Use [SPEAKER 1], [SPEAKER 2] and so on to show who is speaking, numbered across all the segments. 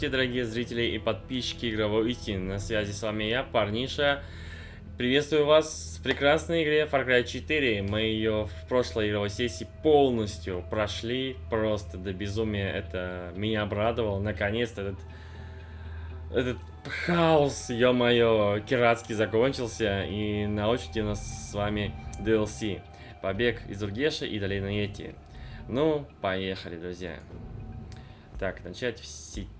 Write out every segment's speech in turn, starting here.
[SPEAKER 1] Здравствуйте, дорогие зрители и подписчики Игровой Истины. На связи с вами я, Парниша. Приветствую вас в прекрасной игре Far Cry 4. Мы ее в прошлой игровой сессии полностью прошли. Просто до безумия это меня обрадовало. Наконец-то этот, этот хаос, ё-моё, киратский закончился. И на очереди у нас с вами DLC. Побег из Ургеша и Долина Йети. Ну, поехали, друзья. Так, начать в сети.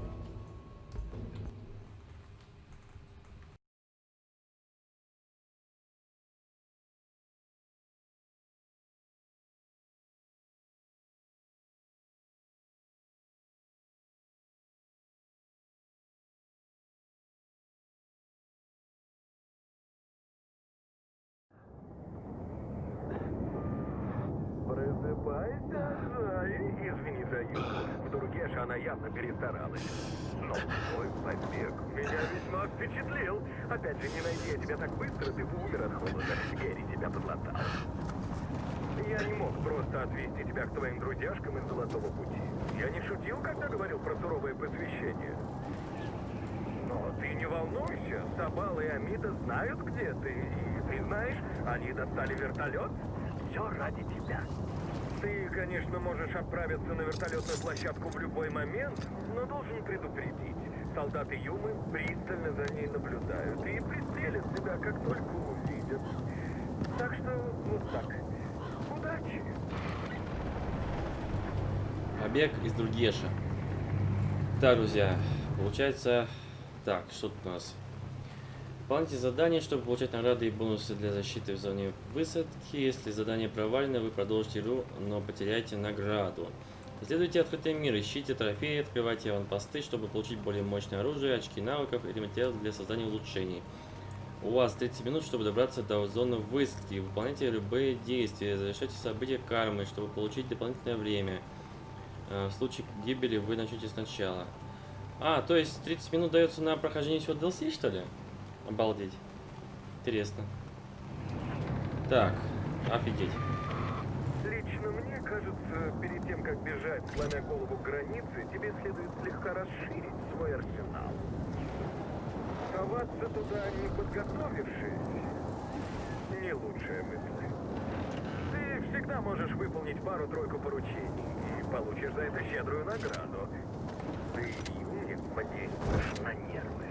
[SPEAKER 2] Просыпайся, Жай. Извини за юбку. В Тургеше она явно перестаралась. Но твой побег меня весьма впечатлил. Опять же, не найди я тебя так быстро, ты бы умер от холода. Герри тебя подлатал. Я не мог просто отвезти тебя к твоим друзьяшкам из Золотого Пути. Я не шутил, когда говорил про суровое посвящение. Но ты не волнуйся, Сабал и Амида знают, где ты. И ты знаешь, они достали вертолет. Все ради тебя. Ты, конечно, можешь отправиться на площадку в любой момент, но должен предупредить. Солдаты Юмы пристально за ней наблюдают и пристрелят тебя, как только увидят. Так что вот так. Удачи.
[SPEAKER 1] Побег из Дургеша. Так, друзья, получается... Так, что тут у нас? Выполните задание, чтобы получать награды и бонусы для защиты в зоне высадки. Если задание провалено, вы продолжите игру, но потеряете награду. Исследуйте открытый мир, ищите трофеи, открывайте аванпосты, чтобы получить более мощное оружие, очки навыков или материалы для создания улучшений. У вас 30 минут, чтобы добраться до зоны высадки. Выполняйте любые действия, завершайте события кармы, чтобы получить дополнительное время. Э, В случае гибели вы начнете сначала. А, то есть 30 минут дается на прохождение всего DLC, что ли? Обалдеть. Интересно. Так, офигеть.
[SPEAKER 2] Кажется, перед тем, как бежать, сломя голову к границе, тебе следует слегка расширить свой арсенал. Соваться туда, не подготовившись, не лучшая мысль. Ты всегда можешь выполнить пару-тройку поручений и получишь за это щедрую награду. Ты мне подействуешь на нервы.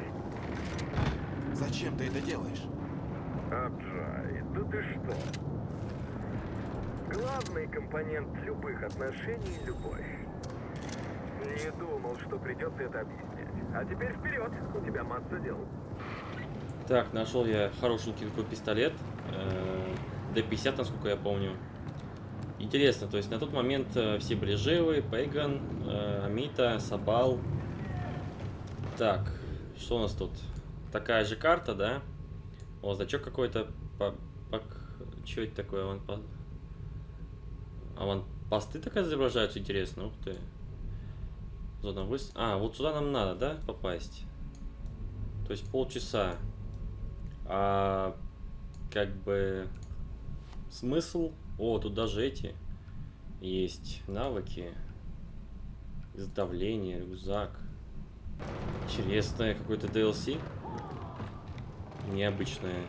[SPEAKER 3] Зачем ты это делаешь?
[SPEAKER 2] Аджай, да ты что? Главный компонент любых отношений – любовь. Не думал, что придется это объяснять. А теперь вперед, у тебя масса дел.
[SPEAKER 1] Так, нашел я хорошенький такой пистолет. э, Д-50, насколько я помню. Интересно, то есть на тот момент э, все были живы. Пейган, э, Амита, Сабал. Так, что у нас тут? Такая же карта, да? О, значок какой-то. Что это такое? По... А вон посты так изображаются, интересно. Ух ты. Зона выс... А, вот сюда нам надо, да, попасть? То есть полчаса. А как бы смысл? О, тут даже эти есть навыки. Изготовление, рюкзак. Интересное какой-то DLC. Необычное.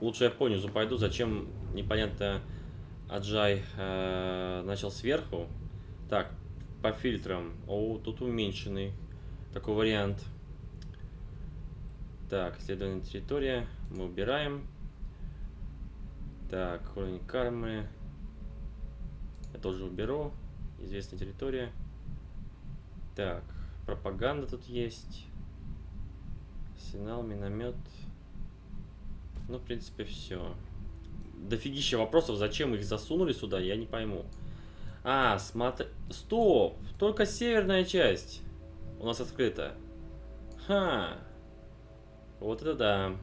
[SPEAKER 1] Лучше я понизу пойду, зачем непонятно Аджай э, начал сверху. Так, по фильтрам. О, тут уменьшенный. Такой вариант. Так, исследование территория. Мы убираем. Так, уровень кармы. Я тоже уберу. Известная территория. Так, пропаганда тут есть. Арсенал, миномет. Ну, в принципе, все. Дофигища вопросов, зачем их засунули сюда, я не пойму. А, смотри... Стоп! Только северная часть у нас открыта. Ха! Вот это да.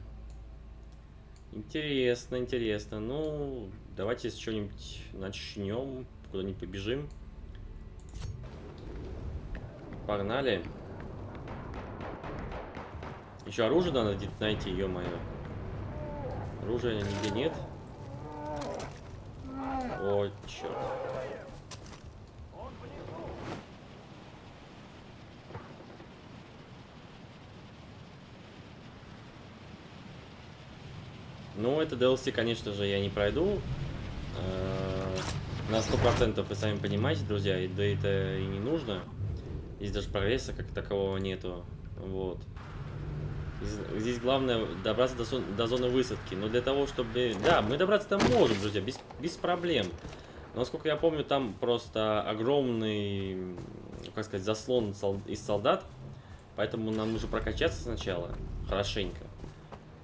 [SPEAKER 1] Интересно, интересно. Ну, давайте с чего-нибудь начнем. Куда-нибудь побежим. Погнали. Еще оружие надо найти, ё-моё. Оружия нигде нет. О, черт. Ну, это DLC, конечно же, я не пройду. Э, На сто процентов вы сами понимаете, друзья, и да это и не нужно. Здесь даже прогресса как такового нету. Вот. Здесь- главное добраться до, зон- до зоны высадки. Но для того, чтобы... Да, мы добраться там можем, друзья, без, без проблем. Но, насколько я помню, там просто огромный, как сказать, заслон из солдат. Поэтому нам нужно прокачаться сначала, хорошенько.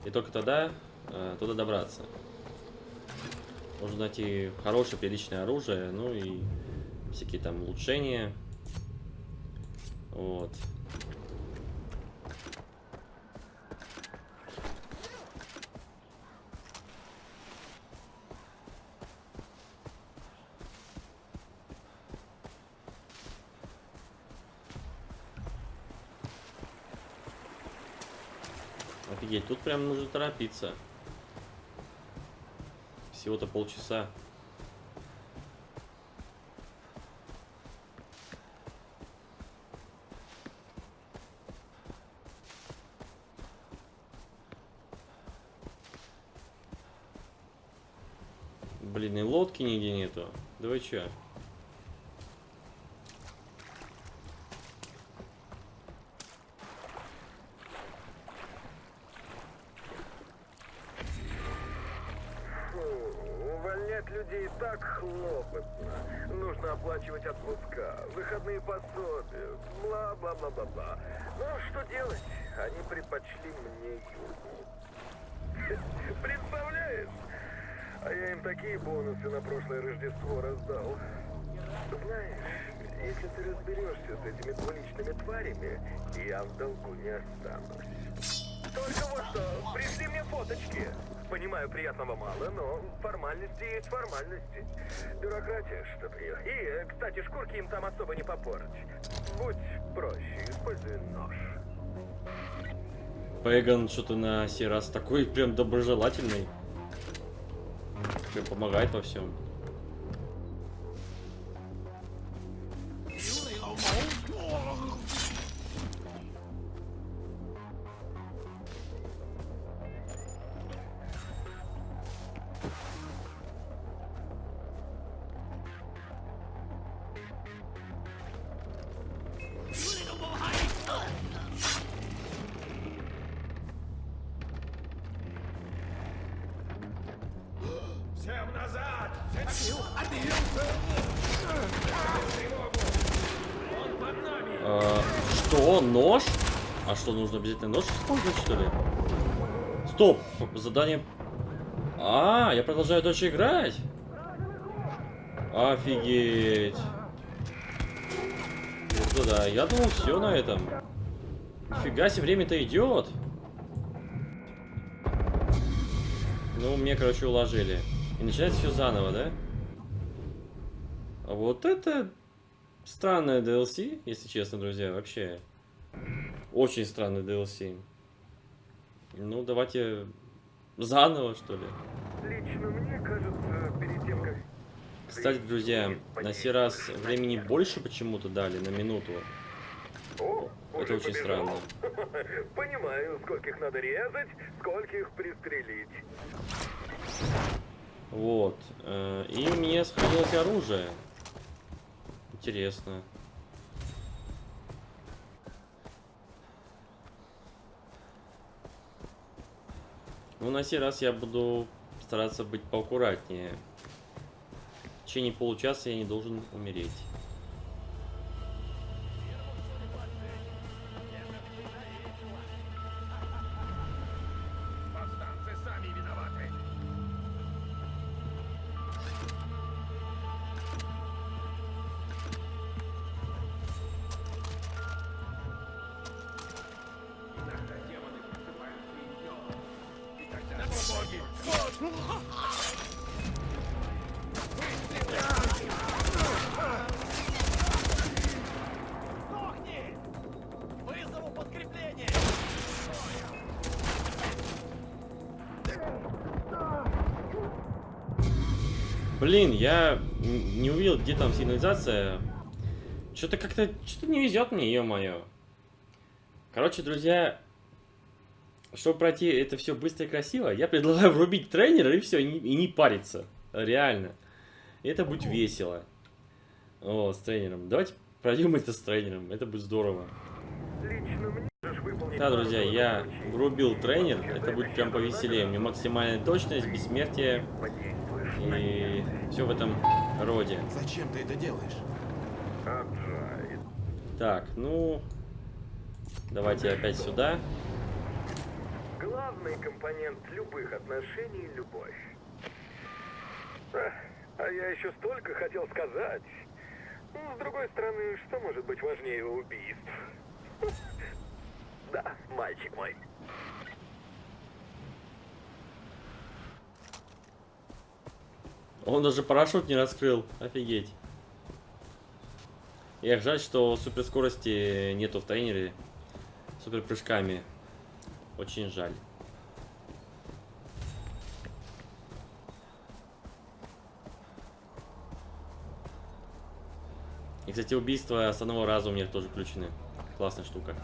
[SPEAKER 1] И только тогда э, туда добраться. Нужно найти хорошее, приличное оружие, ну и всякие там улучшения. Вот. Офигеть, тут прям нужно торопиться. Всего-то полчаса. Блин, и лодки нигде нету. Да вы чё?
[SPEAKER 2] Фу, увольнять людей так хлопотно. Нужно оплачивать отпуска, выходные пособия, бла-бла-бла-бла-бла. Ну, что делать? Они предпочли мне югу. Представляешь? А я им такие бонусы на прошлое Рождество раздал. Знаешь, если ты разберешься с этими двуличными тварями, я в долгу не останусь. Только вот что, пришли мне фоточки. Понимаю, приятного мало, но формальности есть формальности. Бюрократия, чтоб ее. И, э, кстати, шкурки им там особо не попорть. Будь проще, используй нож.
[SPEAKER 1] Пеган что-то на сей раз такой прям доброжелательный. Прям помогает во. Всем Нож? А что, нужно обязательно нож использовать, что ли? Стоп! Задание... А, я продолжаю дальше играть? Офигеть! Вот это да, я думал, все на этом. Нифига себе, время-то идет. Ну, мне, короче, уложили. И начинается все заново, да? А вот это странное DLC, если честно, друзья, вообще. Очень странный DLC. Ну, давайте заново, что ли.
[SPEAKER 2] Лично мне кажется, перед тем, как...
[SPEAKER 1] Кстати, друзья, на сей раз времени больше почему-то дали, на минуту.
[SPEAKER 2] О,
[SPEAKER 1] Это очень
[SPEAKER 2] побежал.
[SPEAKER 1] странно.
[SPEAKER 2] Понимаю, скольких надо резать, скольких пристрелить.
[SPEAKER 1] Вот. э, И у меня сохранилось оружие. Интересно. Ну, на сей раз я буду стараться быть поаккуратнее. В течение получаса я не должен умереть. Сигнализация. Что-то как-то, что-то не везет мне, ё-моё. Короче, друзья, чтобы пройти это все быстро и красиво, я предлагаю врубить тренера и все, и, не- и не париться. Реально. Это будет весело. О, с тренером. Давайте пройдем это с тренером, это будет здорово. Да, друзья, я врубил тренер, это будет прям повеселее. У меня максимальная точность, бессмертие и все в этом роде.
[SPEAKER 4] Зачем ты это делаешь?
[SPEAKER 1] Так, ну... Давайте опять сюда.
[SPEAKER 2] Главный компонент любых отношений – любовь. А я еще столько хотел сказать. Ну, с другой стороны, что может быть важнее убийств? Да, мальчик мой.
[SPEAKER 1] Он даже парашют не раскрыл. Офигеть. Эх, жаль, что суперскорости нету в тренере. Супер прыжками. Очень жаль. И, кстати, убийства с одного раза у меня тоже включены. Классная штука.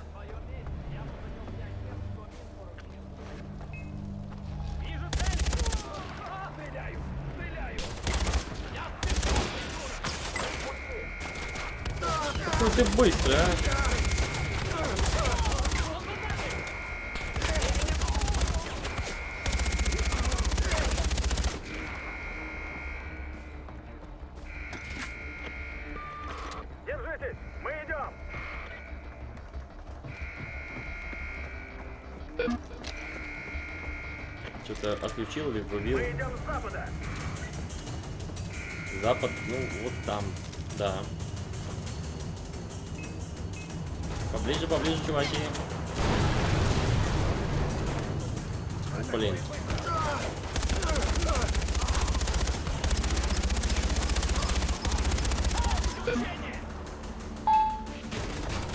[SPEAKER 1] Поближе, поближе, чуваки. Блин.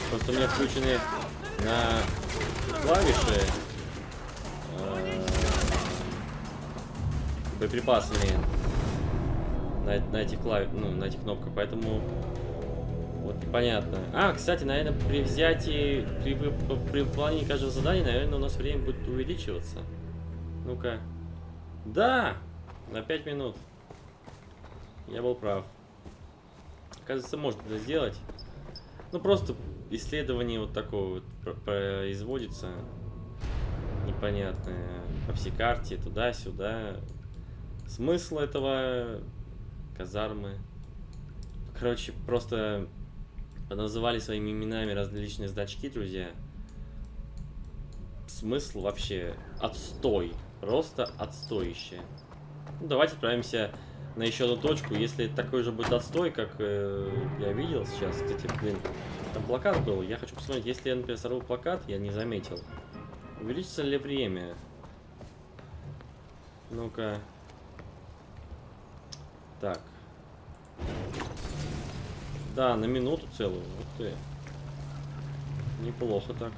[SPEAKER 1] Просто у меня включены на клавиши э, боеприпасами на, на этих клав... ну, на этих кнопках, поэтому вот непонятно. А, кстати, наверное, при взятии, при, при выполнении каждого задания, наверное, у нас время будет увеличиваться. Ну-ка. Да! На 5 минут. Я был прав. Оказывается, можно это сделать. Ну, просто исследование вот такое вот про- производится. Непонятное. По всей карте, туда-сюда. Смысл этого казармы. Короче, просто называли своими именами различные значки, друзья. Смысл вообще отстой. Просто отстоище. Ну, давайте отправимся на еще одну точку. Если такой же будет отстой, как э, я видел сейчас. Кстати, блин, там плакат был. Я хочу посмотреть, если я, например, сорву плакат, я не заметил. Увеличится ли время? Ну-ка. Так. Да, на минуту целую. Вот ты. Неплохо так.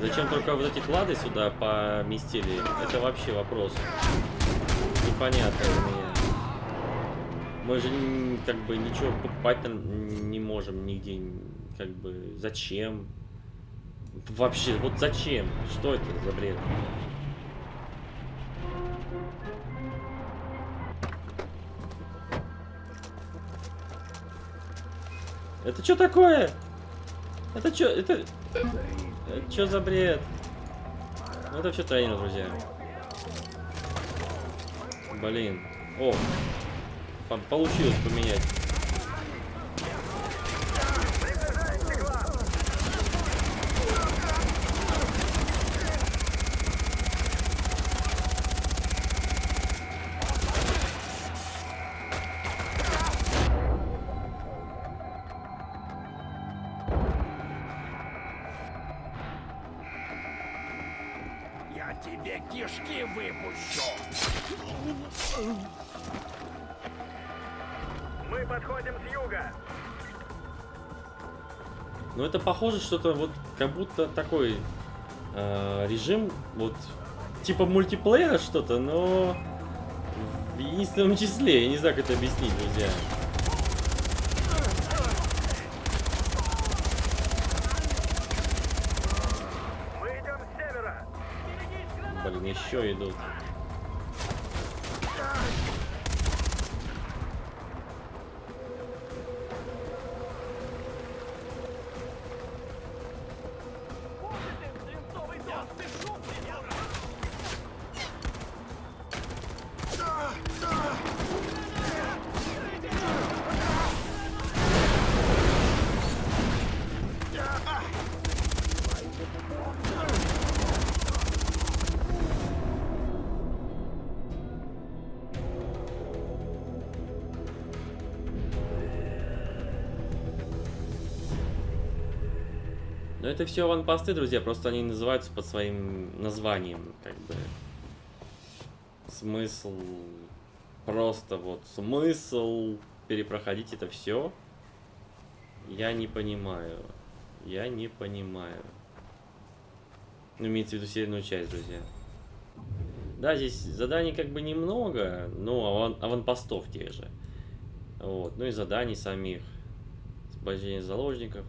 [SPEAKER 1] Зачем только вот эти клады сюда поместили? Это вообще вопрос. Непонятно для меня. Мы же как бы ничего покупать не можем нигде. Как бы зачем? Вообще, вот зачем? Что это за бред? Это что такое? Это что? Это... Что за бред? Ну, это все тренер, друзья. Блин. О, по- получилось поменять.
[SPEAKER 3] Тебе кишки выпущу!
[SPEAKER 2] Мы подходим с юга.
[SPEAKER 1] Ну это похоже что-то вот как будто такой э, режим вот типа мультиплеера что-то, но в единственном числе. Я не знаю, как это объяснить, друзья. Еще идут. Это все аванпосты, друзья, просто они называются под своим названием, как бы. Смысл... Просто вот смысл перепроходить это все. Я не понимаю. Я не понимаю. Ну, имеется в виду северную часть, друзья. Да, здесь заданий как бы немного, но аван аванпостов тех же. Вот. Ну и заданий самих. Освобождение заложников.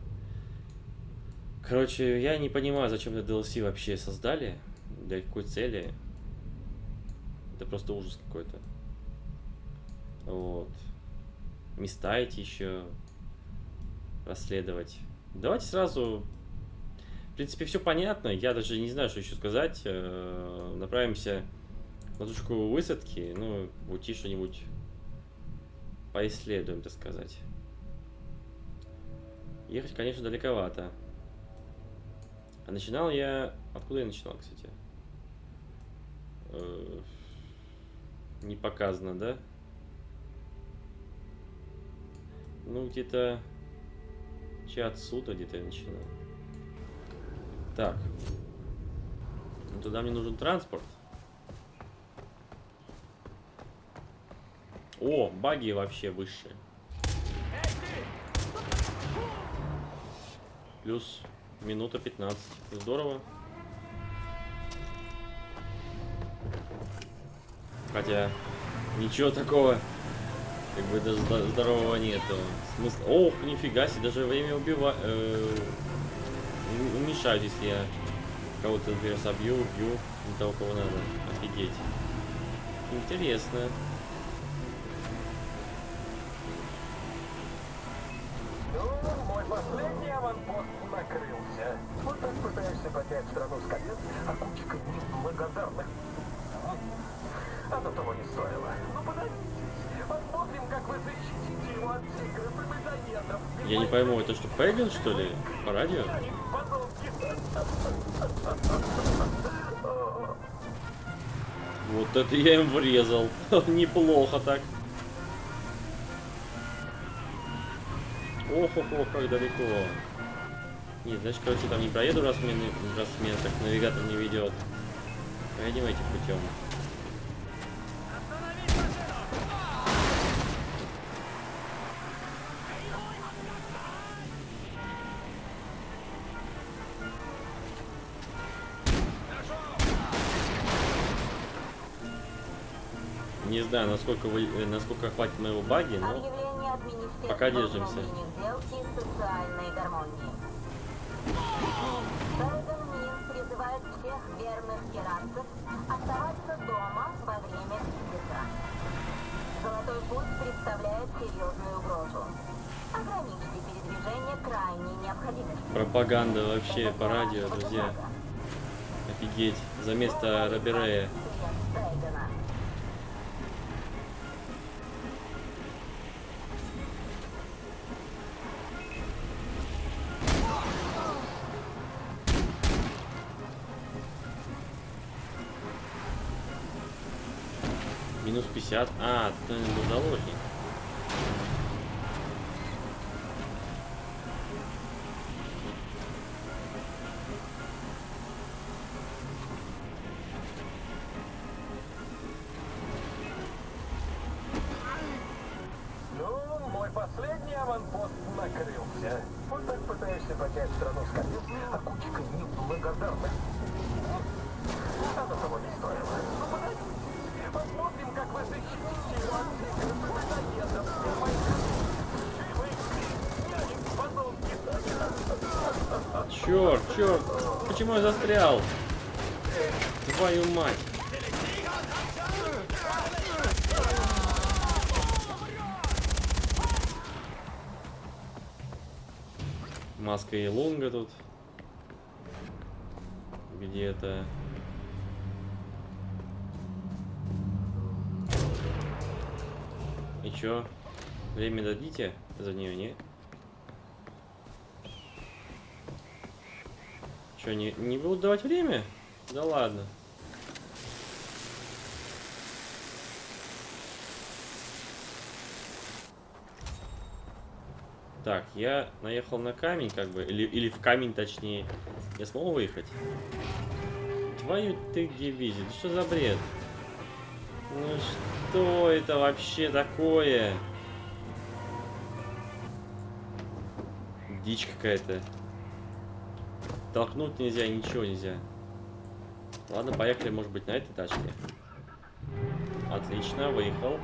[SPEAKER 1] Короче, я не понимаю, зачем это DLC вообще создали. Для какой цели. Это просто ужас какой-то. Вот. Места эти еще расследовать. Давайте сразу... В принципе, все понятно. Я даже не знаю, что еще сказать. Э, Направимся на точку высадки. Ну, уйти что-нибудь поисследуем, так сказать. Ехать, конечно, далековато. А начинал я... Откуда я начинал, кстати? Э, Не показано, да? Ну, где-то... Че отсюда где-то я начинал. Так. Ну, туда мне нужен транспорт. О, баги вообще высшие. Плюс минута 15. Здорово. Хотя ничего такого как бы даже здо- здорового нету. Смысл... Ох, нифига себе, даже время убива... э, ум- уменьшают, если я кого-то, например, собью, убью, не того, кого надо. Офигеть. Интересно. Пойму, это что, Пеган, что ли? По радио? Вот это я им врезал. Неплохо так. Ох, ох, ох, как далеко. Нет, значит, короче, там не проеду, раз меня, раз меня так навигатор не ведет. Поедем этим путем. Насколько вы, э, насколько хватит моего баги, но пока держимся.
[SPEAKER 4] внутренних дел и социальной гармонии. Сайгон Мин призывает всех верных иранцев оставаться дома во время кризиса. Золотой путь представляет серьезную угрозу. Ограничьте передвижение крайней необходимости.
[SPEAKER 1] пропаганда вообще по радио, друзья. Офигеть. За место Роберея. 50. А, был заложник. Застрял? Твою мать. Маска и лунга тут. Где-то. И чё? Время дадите за нее, не? Чё, не, не будут давать время? Да ладно. Так, я наехал на камень, как бы, или, или в камень точнее. Я смог выехать? Твою ты дивизию, да что за бред? Ну что это вообще такое? Дичь какая-то. Толкнуть нельзя, ничего нельзя. Ладно, поехали, может быть, на этой тачке. Отлично, выехал.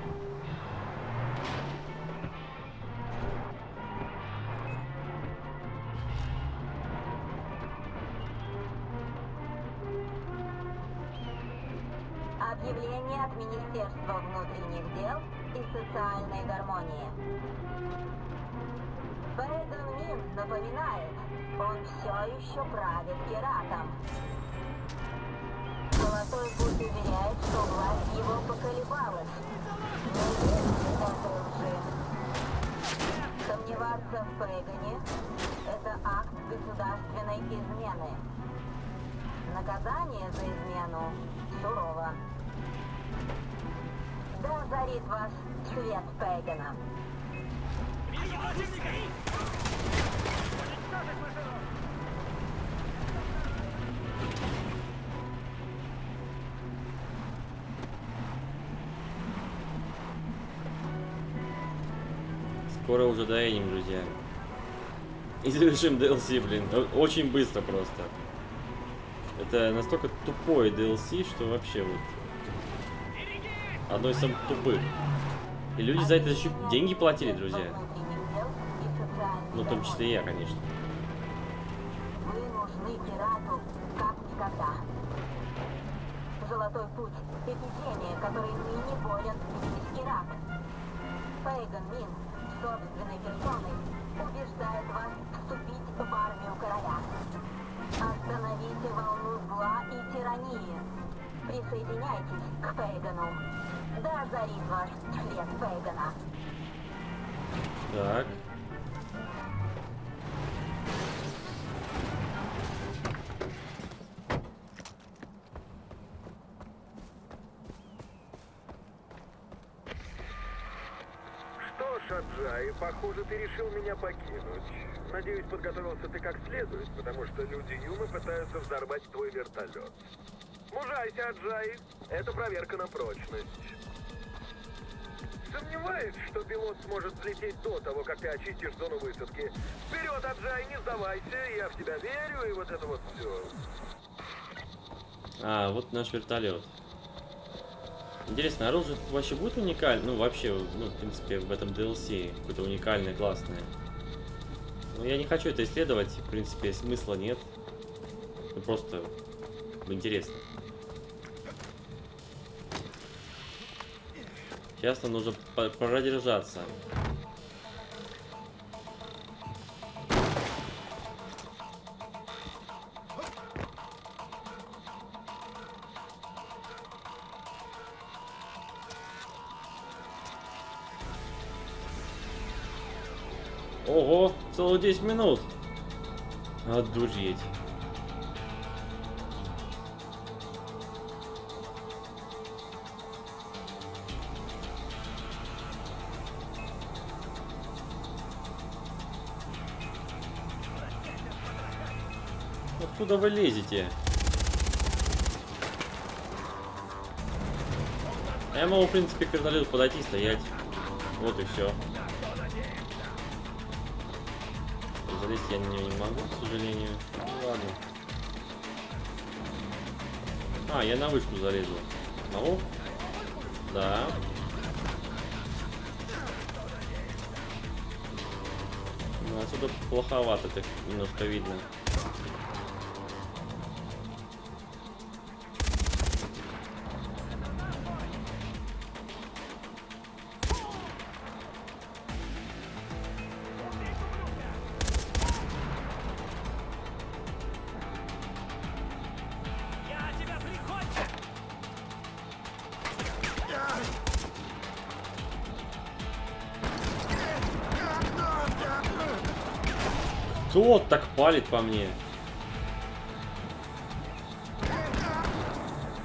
[SPEAKER 1] Скоро уже доедем, друзья. И завершим DLC, блин. Очень быстро просто. Это настолько тупой DLC, что вообще вот... Одно из самых тупых. И люди за это еще деньги платили, друзья. Ну, в том числе и я, конечно.
[SPEAKER 4] Вы нужны пирату как никогда. Золотой путь – эпидемия, которой ныне болен весь Ирак. Пейган Мин собственной персоной убеждает вас вступить в армию короля. Остановите волну зла и тирании. Присоединяйтесь к Пейгану. Да озарит вас свет Пейгана.
[SPEAKER 1] Так.
[SPEAKER 2] Похоже, ты решил меня покинуть. Надеюсь, подготовился ты как следует, потому что люди Юмы пытаются взорвать твой вертолет. Мужайся, Аджай. Это проверка на прочность. Сомневаюсь, что пилот сможет взлететь до того, как ты очистишь зону высадки. Вперед, Аджай, не сдавайся, я в тебя верю, и вот это вот все.
[SPEAKER 1] А, вот наш вертолет. Интересно, оружие тут вообще будет уникальное? Ну, вообще, ну, в принципе, в этом DLC какое-то уникальное, классное. Но я не хочу это исследовать, в принципе, смысла нет. Ну, просто интересно. Сейчас нам нужно продержаться. 10 минут. Одуреть. Откуда вы лезете? Я могу, в принципе, к вертолету подойти, стоять. Вот и все. Я на нее не могу, к сожалению. Ну ладно. А, я на вышку залезу. Могу? Да. Ну, отсюда плоховато так немножко видно. Кто так палит по мне?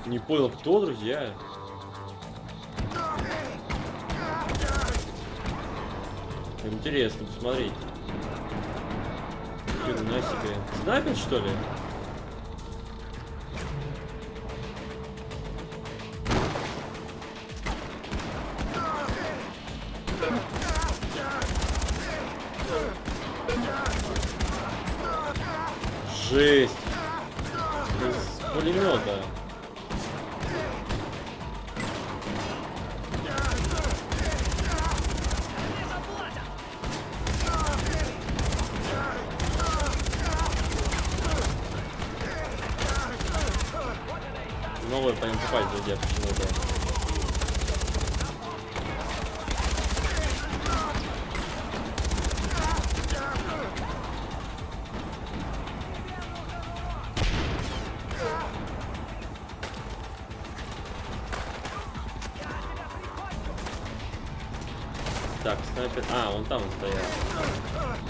[SPEAKER 1] Не понял, кто, друзья? Интересно посмотреть. Хрена себе. Снайпер, что ли? Так, снайпер... А, он там стоял.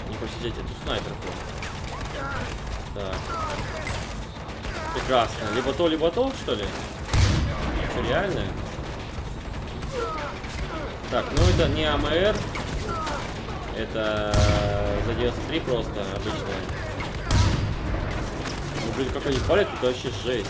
[SPEAKER 1] Не посидеть, это снайпер был. Так. Прекрасно. Либо то, либо то, что ли? Что, реально? Так, ну это не АМР. Это за 93 просто обычная. Ну, блин, как они палят, это вообще жесть.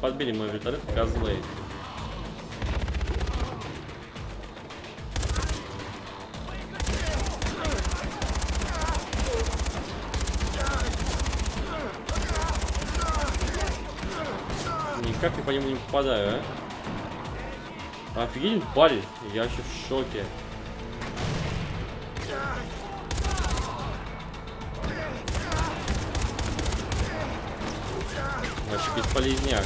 [SPEAKER 1] Подбили мой вертолет, козлы. Никак я по нему не попадаю, а? Офигеть, палит. Я вообще в шоке. Бесполезняк.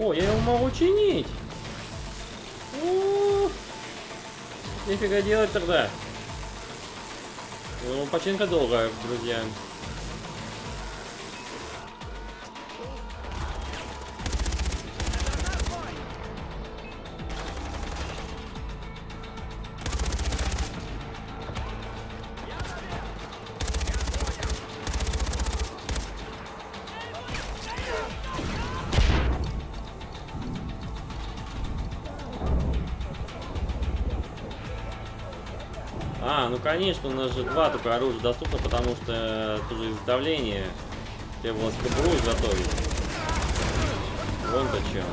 [SPEAKER 1] О, я его могу чинить. О, Нифига делать тогда. Ну, починка долгая, друзья. Конечно, у нас же два только оружия доступно, потому что тоже изготовление требовалось кобуру изготовить. Вон-то чем.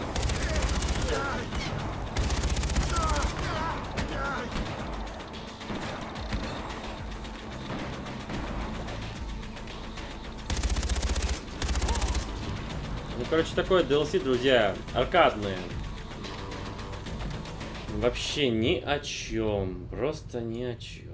[SPEAKER 1] Ну, короче, такое DLC, друзья, аркадное. Вообще ни о чем. Просто ни о чем.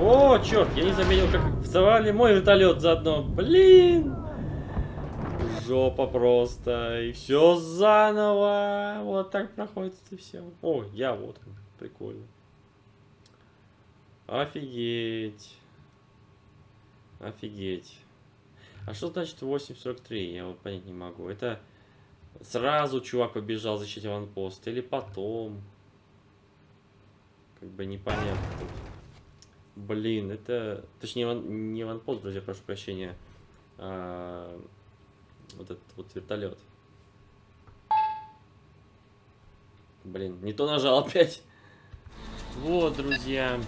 [SPEAKER 1] О, черт, я не заметил, как взорвали мой вертолет заодно. Блин. Жопа просто. И все заново. Вот так проходит это все. О, я вот. Прикольно. Офигеть. Офигеть. А что значит 8.43? Я вот понять не могу. Это сразу чувак побежал защитить аванпост или потом? Как бы непонятно тут. Блин, это... Точнее, ван- не аванпост, друзья, прошу прощения. А, Вот этот вот вертолет. Блин, не то нажал опять. Вот, друзья.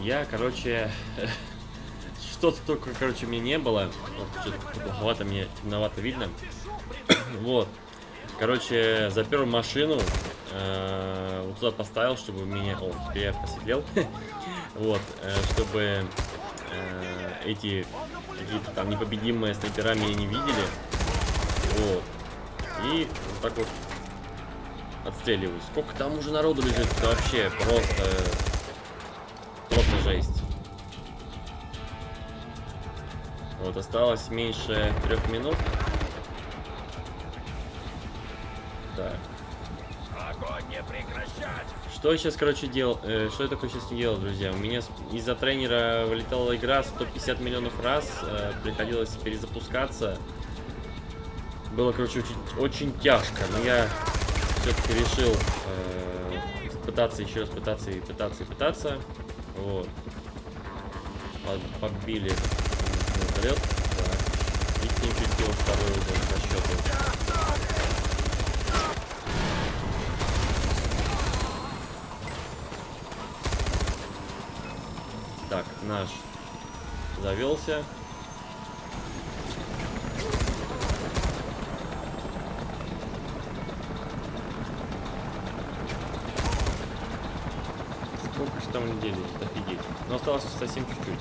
[SPEAKER 1] Я, короче, что-то только, короче, мне не было. Что-то плоховато мне, темновато видно. Вот. Короче, запер машину. э, Вот туда поставил, чтобы меня... О, теперь я посветлел. Вот, э, чтобы э, эти какие-то там непобедимые снайпера меня не видели. Вот. И вот так вот отстреливаюсь. Сколько там уже народу лежит, это вообще просто... Просто жесть. Вот, осталось меньше трех минут. Так.
[SPEAKER 3] Не!
[SPEAKER 1] Что я сейчас, короче, делал? э, что я такое сейчас не делал, друзья? У меня из-за тренера вылетала игра 150 миллионов раз. э, приходилось перезапускаться. Было, короче, очень, очень тяжко. Но я все-таки решил э, пытаться еще раз пытаться и пытаться и пытаться. Вот. Подбили вертолет. Так. И ним чуть второй угол по счету. Так, наш завелся. Сколько же там людей лежит, офигеть. Но осталось совсем чуть-чуть.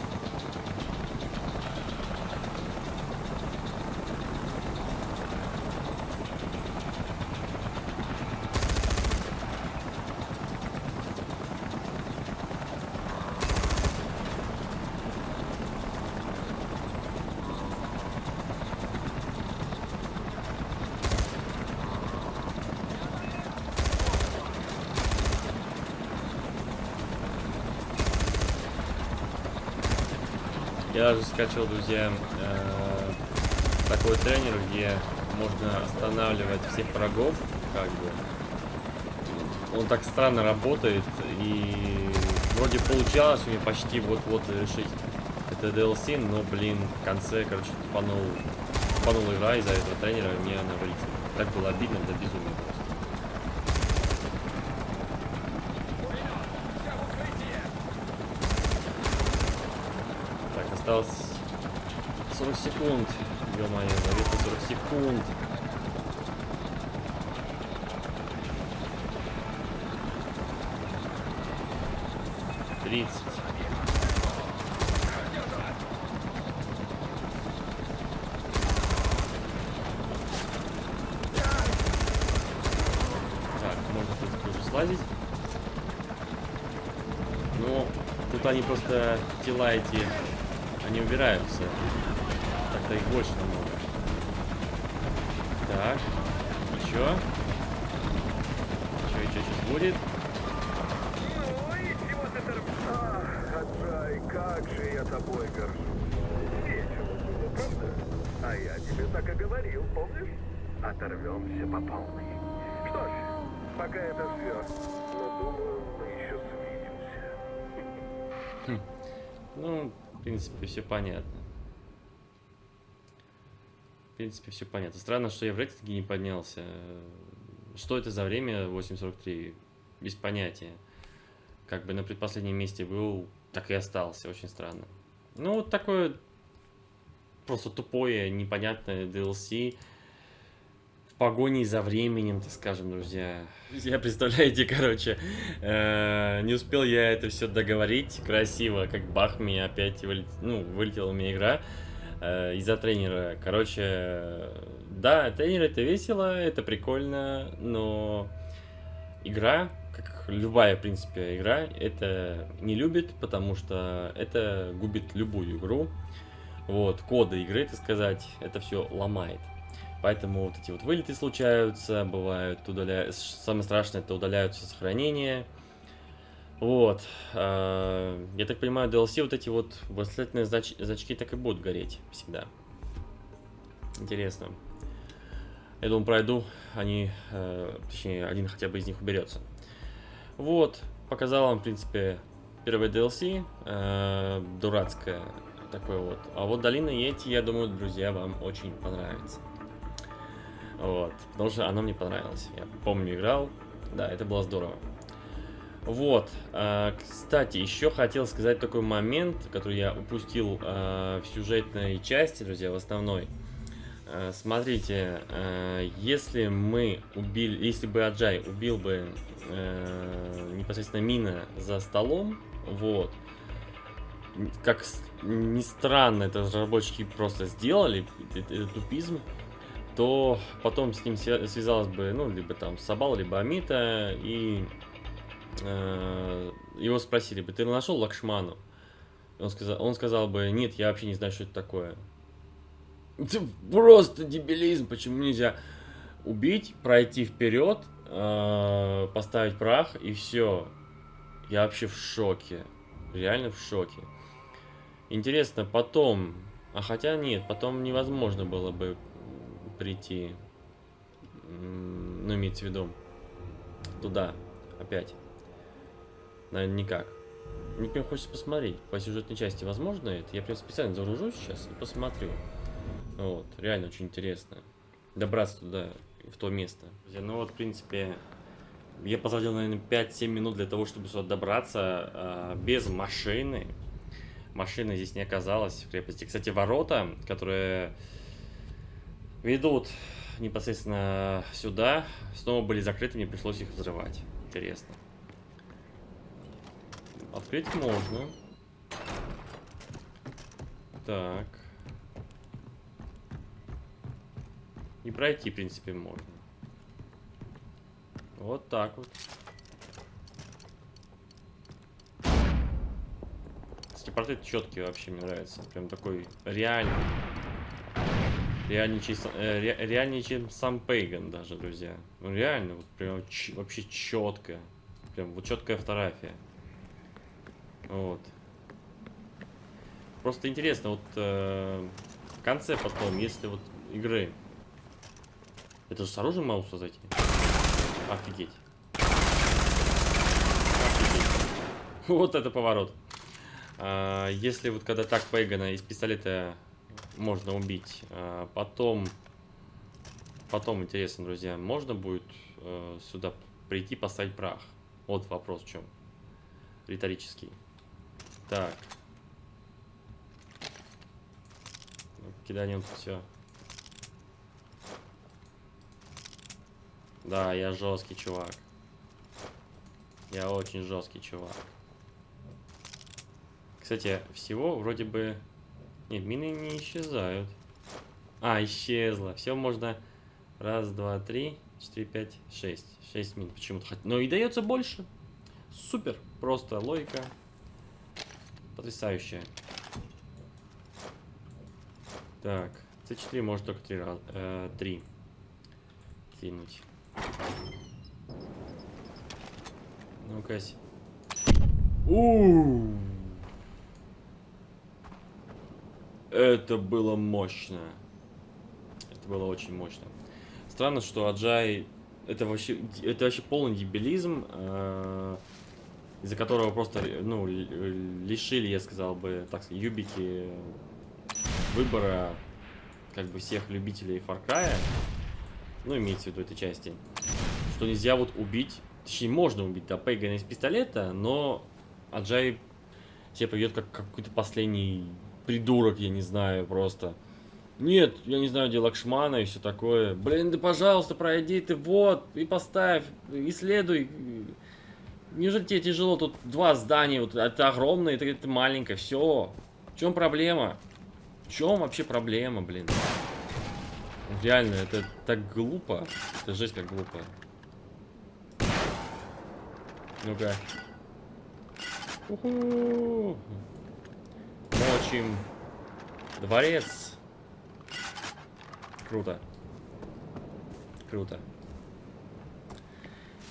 [SPEAKER 1] Даже скачал, друзья, э, такой тренер, где можно останавливать всех врагов, как бы. Он так странно работает, и вроде получалось у меня почти вот-вот решить это DLC, но, блин, в конце, короче, тупанул тупанула игра из-за этого тренера, и мне она вылетела. Так было обидно до безумия просто.
[SPEAKER 3] Все в укрытие!
[SPEAKER 1] Так, осталось 40 секунд. Ё-моё, заветно 40 секунд. Тридцать. Так, можно, принципе, уже слазить. Ну, тут они просто тела эти, они убираются. Так-то их больше намного. Так, еще. Еще, еще сейчас будет.
[SPEAKER 2] Ну и чего ты торг... Ах, как же я тобой горжусь. Весело было, правда? А я тебе так и говорил, помнишь? Оторвемся по полной. Что ж, пока это все. Но думаю, мы еще свидимся.
[SPEAKER 1] Ну, в принципе, все понятно. В принципе, все понятно. Странно, что я в рейтинге не поднялся. Что это за время 8.43? Без понятия. Как бы на предпоследнем месте был, так и остался. Очень странно. Ну, вот такое просто тупое, непонятное DLC в погоне за временем, так скажем, друзья. Друзья, представляете, короче, э, не успел я это все договорить красиво, как бах, мне опять вылет... ну, вылетела у меня игра э, из-за тренера. Короче, да, тренер это весело, это прикольно, но игра, как любая, в принципе, игра, это не любит, потому что это губит любую игру. Вот, коды игры, так сказать, это все ломает. Поэтому вот эти вот вылеты случаются, бывают, удаля... самое страшное это удаляются сохранения. Вот. а, Я так понимаю, DLC вот эти вот восклицательные знач... значки так и будут гореть всегда. Интересно. Я думаю, пройду, они, э, точнее, один хотя бы из них уберется. Вот, показал вам, в принципе, первое DLC, э, дурацкое такое вот. А вот Долина Йети, я думаю, друзья, вам очень понравится. Вот, потому что оно мне понравилось. Я помню, играл, да, это было здорово. Вот, а, кстати, еще хотел сказать такой момент, который я упустил а, в сюжетной части, друзья, в основной. А, смотрите, если мы убили, если бы Аджай убил бы непосредственно Мина за столом, вот, как ни странно, это разработчики просто сделали, это, это тупизм, то потом с ним свя- связалась бы, ну, либо там Сабал, либо Амита, и э, его спросили бы, ты нашел Лакшману? Он сказал, он сказал бы, нет, я вообще не знаю, что это такое. Это просто дебилизм, почему нельзя убить, пройти вперед, э, поставить прах и все. Я вообще в шоке. Реально в шоке. Интересно, потом... А хотя нет, потом невозможно было бы прийти. Ну, имеется в виду. Туда. Опять. Наверное, никак. Мне прям хочется посмотреть. По сюжетной части возможно это? Я прям специально загружусь сейчас и посмотрю. Вот. Реально очень интересно. Добраться туда, в то место. Ну вот, в принципе, я потратил, наверное, 5-7 минут для того, чтобы сюда добраться а, без машины. Машины здесь не оказалось в крепости. Кстати, ворота, которые ведут непосредственно сюда, снова были закрыты, мне пришлось их взрывать. Интересно. Открыть можно. Так. И пройти, в принципе, можно. Вот так вот. Кстати, портрет четкий вообще мне нравится. Прям такой реальный. Реальнее, са- э, ре- реальнее, чем сам Пейган даже, друзья. Ну реально, вот прям ч- вообще четко. Прям вот четкая фотография. Вот. Просто интересно, вот э, в конце потом, если вот игры. Это же с оружием могу зайти? Офигеть. Офигеть. Вот это поворот. А, если вот когда так Пейгана из пистолета можно убить. А, потом, потом, интересно, друзья, можно будет э, сюда прийти поставить прах? Вот вопрос в чем. Риторический. Так. Ну, Киданем тут все. Да, я жесткий чувак. Я очень жесткий чувак. Кстати, всего вроде бы... Нет, мины не исчезают. А, исчезла. Все можно... Раз, два, три, четыре, пять, шесть. Шесть мин почему-то. Но и дается больше. Супер. Просто логика. Потрясающая. Так. С4 может только три раза. Э, три. Кинуть. Ну-ка. у Это было мощно. Это было очень мощно. Странно, что Аджай это вообще это вообще полный дебилизм, э, из-за которого просто ну ли- лишили, я сказал бы, так сказать, юбики выбора как бы всех любителей Far Cry, ну имеется в виду этой части, что нельзя вот убить, точнее можно убить, да, Пейгана из пистолета, но Аджай себя поведет как какой-то последний придурок, я не знаю, просто. Нет, я не знаю, где Лакшмана и все такое. Блин, да пожалуйста, пройди ты вот, и поставь, исследуй. Неужели тебе тяжело? Тут два здания, вот это огромное, это, это маленькое, все. В чем проблема? В чем вообще проблема, блин? Реально, это так глупо. Это жесть как глупо. Ну-ка. Уху. Мочим. Дворец. Круто. Круто.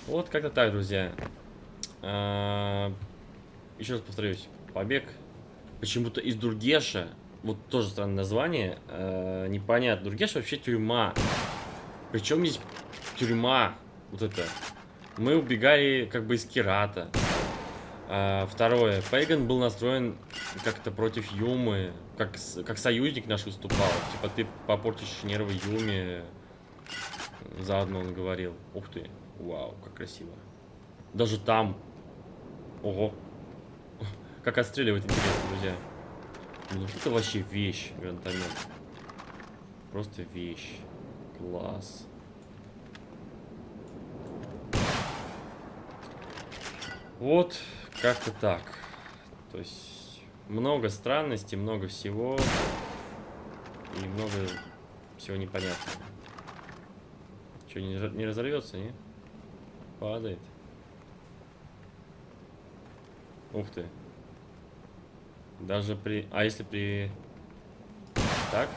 [SPEAKER 1] Вот как-то так, друзья. А, Еще раз повторюсь. Побег почему-то из Дургеша. Вот тоже странное название. а, Непонятно. Дургеш вообще тюрьма. Причем здесь тюрьма. Вот это. Мы убегали как бы из Кирата. А, второе. Пейган был настроен как-то против Юмы. Как, как союзник наш выступал. Типа ты попортишь нервы Юме. Заодно он говорил. Ух ты. Вау, как красиво. Даже там. Ого. Как отстреливать интересно, друзья. Ну вот это вообще вещь, гранатомет. Просто вещь. Класс. Вот, как-то так. То есть, много странностей, много всего. И много всего непонятного. Что, не, не разорвется, не? Падает. Ух ты. Даже при... А если при... Так?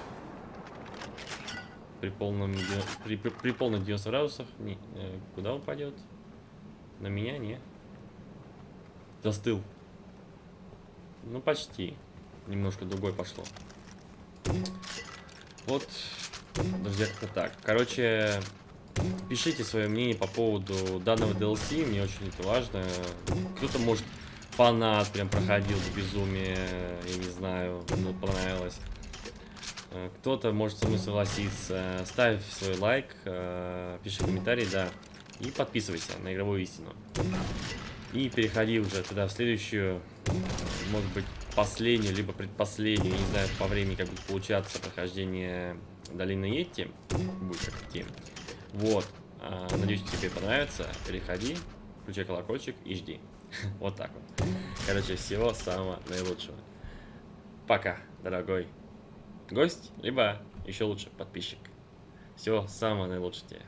[SPEAKER 1] При полном... При, при, при полных 90 градусах... Не, э, куда упадет? На меня, не? Застыл. Ну, почти. Немножко другой пошло. Вот, друзья, как-то так. Короче, пишите свое мнение по поводу данного DLC, мне очень это важно. Кто-то, может, фанат прям проходил до безумия, я не знаю, ему понравилось. Э, Кто-то может со мной согласиться. Ставь свой лайк, э, пиши комментарий, да. И подписывайся на игровую истину. И переходи уже тогда в следующую, может быть, последнюю, либо предпоследнюю, не знаю, по времени как будет получаться прохождение долины Йетти. Будет как идти. Вот. А, Надеюсь, тебе понравится. Переходи, включай колокольчик и жди. Вот так вот. Короче, всего самого наилучшего. Пока, дорогой гость, либо еще лучше подписчик. Всего самого наилучшего тебе.